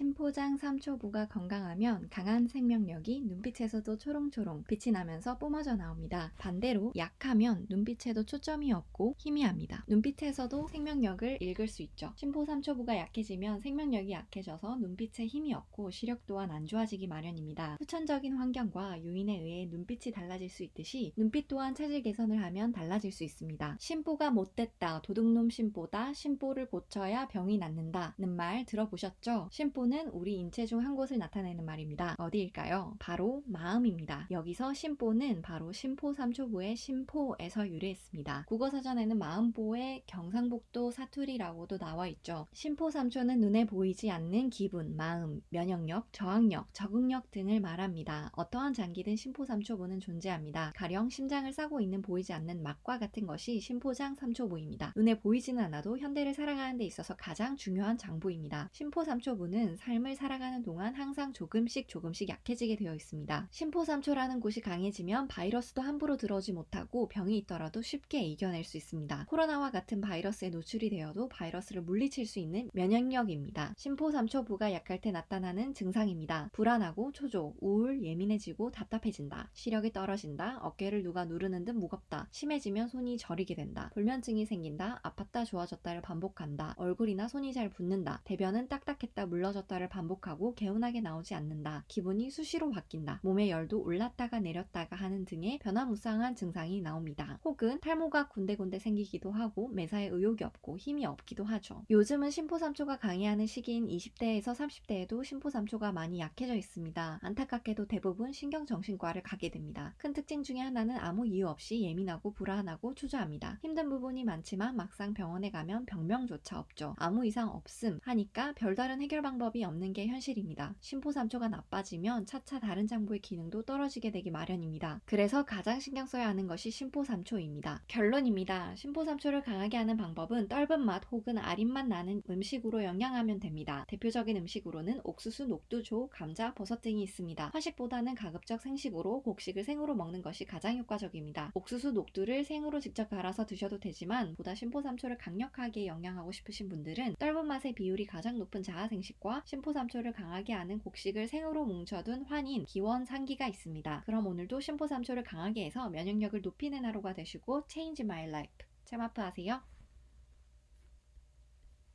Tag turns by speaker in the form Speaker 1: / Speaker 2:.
Speaker 1: 심포장 3초부가 건강하면 강한 생명력이 눈빛에서도 초롱초롱 빛이 나면서 뿜어져 나옵니다. 반대로 약하면 눈빛에도 초점이 없고 희미합니다. 눈빛에서도 생명력을 읽을 수 있죠. 심포 3초부가 약해지면 생명력이 약해져서 눈빛에 힘이 없고 시력 또한 안 좋아지기 마련입니다. 후천적인 환경과 요인에 의해 눈빛이 달라질 수 있듯이 눈빛 또한 체질 개선을 하면 달라질 수 있습니다. 심보가 못됐다, 도둑놈 심보다, 심보를 고쳐야 병이 낫는다 는 말 들어보셨죠? 심보는 우리 인체 중 한 곳을 나타내는 말입니다. 어디일까요? 바로 마음입니다. 여기서 심보는 바로 심포 3초부의 심포에서 유래했습니다. 국어사전에는 마음보의 경상북도 사투리라고도 나와 있죠. 심포 3초는 눈에 보이지 않는 기분, 마음, 면역력, 저항력, 적응력 등을 말합니다. 어떠한 장기든 심포 3초부는 존재합니다. 가령 심장을 싸고 있는 보이지 않는 막과 같은 것이 심포장 3초부입니다. 눈에 보이지는 않아도 현대를 살아가는 데 있어서 가장 중요한 장부입니다. 심포 3초부는 삶을 살아가는 동안 항상 조금씩 조금씩 약해지게 되어 있습니다. 심포 3초라는 곳이 강해지면 바이러스도 함부로 들어오지 못하고 병이 있더라도 쉽게 이겨낼 수 있습니다. 코로나와 같은 바이러스에 노출이 되어도 바이러스를 물리칠 수 있는 면역력입니다. 심포 3초부가 약할 때 나타나는 증상입니다. 불안하고 초조, 우울, 예민해지고 답답해진다. 시력이 떨어진다. 어깨를 누가 누르는 듯 무겁다. 심해지면 손이 저리게 된다. 불면증이 생긴다. 아팠다 좋아졌다를 반복한다. 얼굴이나 손이 잘 붓는다. 대변은 딱딱했다 물러졌다 를 반복하고 개운하게 나오지 않는다. 기분이 수시로 바뀐다. 몸의 열도 올랐다가 내렸다가 하는 등의 변화무쌍한 증상이 나옵니다. 혹은 탈모가 군데군데 생기기도 하고 매사에 의욕이 없고 힘이 없기도 하죠. 요즘은 심포삼초가 강해하는 시기인 20대에서 30대에도 심포삼초가 많이 약해져 있습니다. 안타깝게도 대부분 신경정신과를 가게 됩니다. 큰 특징 중에 하나는 아무 이유 없이 예민하고 불안하고 초조합니다. 힘든 부분이 많지만 막상 병원에 가면 병명조차 없죠. 아무 이상 없음 하니까 별다른 해결 방법이 없는 게 현실입니다. 심포삼초가 나빠지면 차차 다른 장부의 기능도 떨어지게 되기 마련입니다. 그래서 가장 신경 써야 하는 것이 심포삼초입니다. 결론입니다. 심포삼초를 강하게 하는 방법은 떫은 맛 혹은 아린 맛 나는 음식으로 영양하면 됩니다. 대표적인 음식으로는 옥수수, 녹두, 조, 감자, 버섯 등이 있습니다. 화식보다는 가급적 생식으로 곡식을 생으로 먹는 것이 가장 효과적입니다. 옥수수, 녹두를 생으로 직접 갈아서 드셔도 되지만 보다 심포삼초를 강력하게 영양하고 싶으신 분들은 떫은 맛의 비율이 가장 높은 자아생식과 심포삼초를 강하게 하는 곡식을 생으로 뭉쳐둔 환인, 기원 상기가 있습니다. 그럼 오늘도 심포삼초를 강하게 해서 면역력을 높이는 하루가 되시고 Change My Life. 잼아프 하세요.